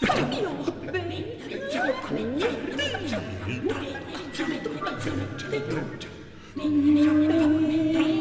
哎呦，我的妈！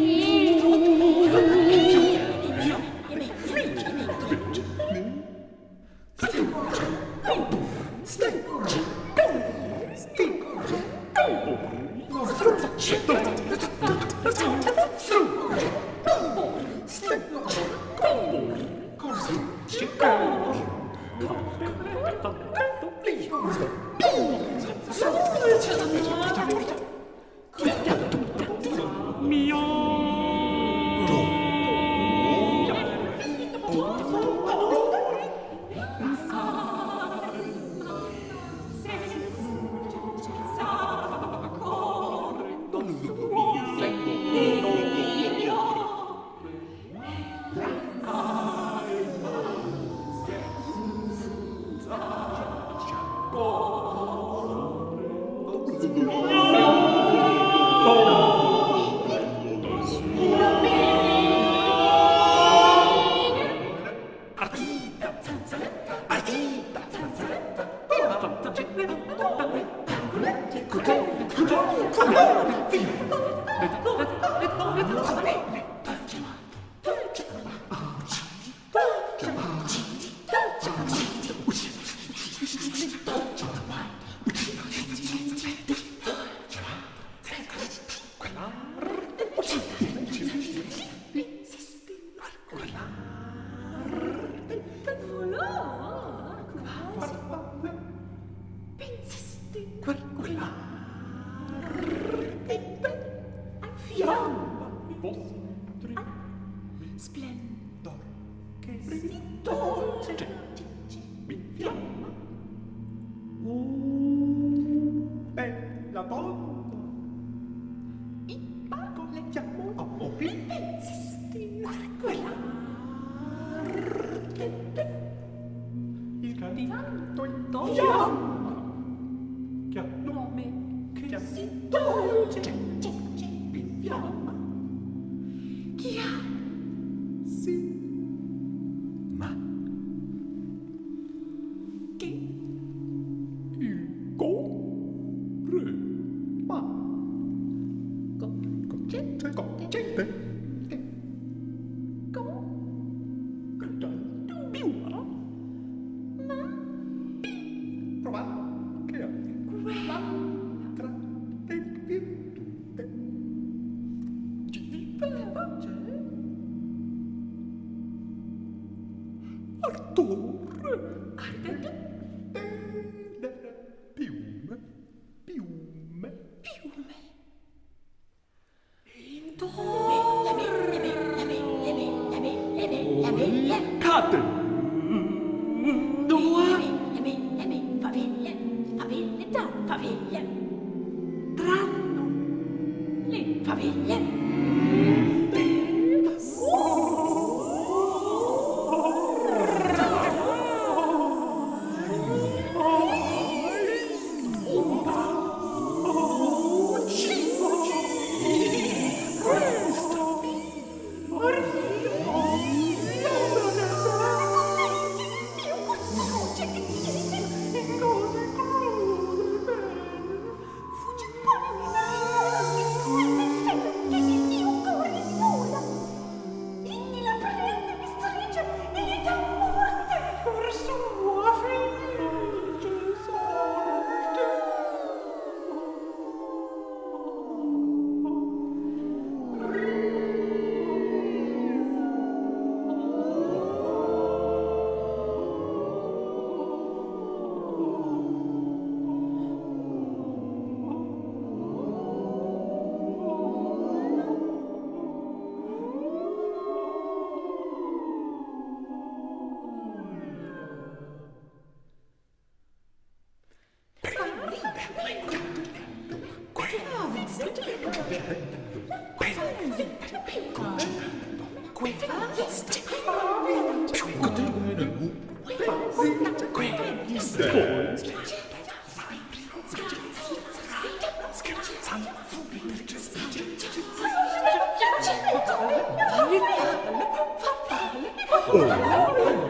Oh.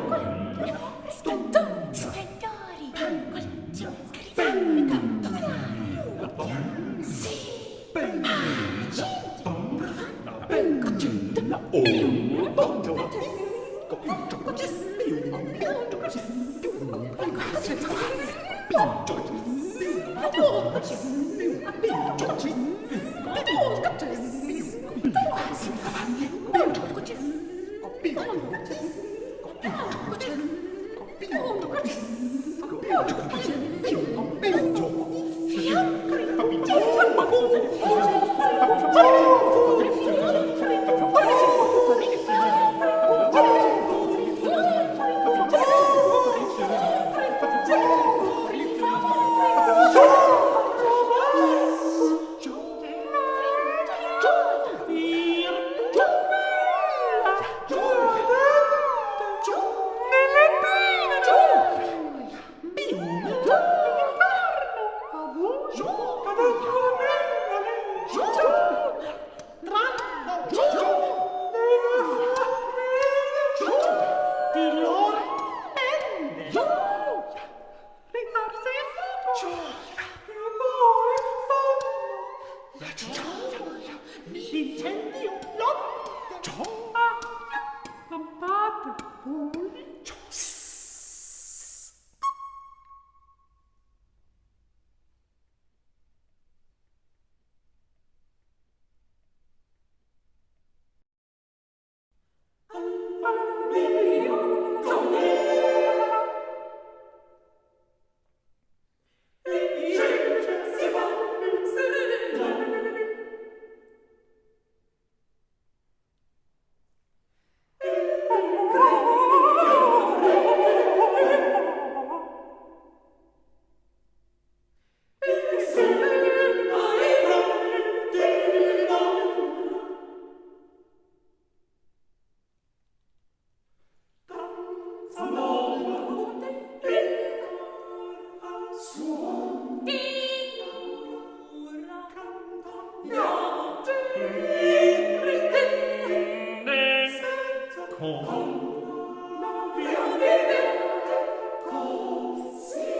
Fiammiferi! Fiammiferi! Fiammiferi! non non vi avete così.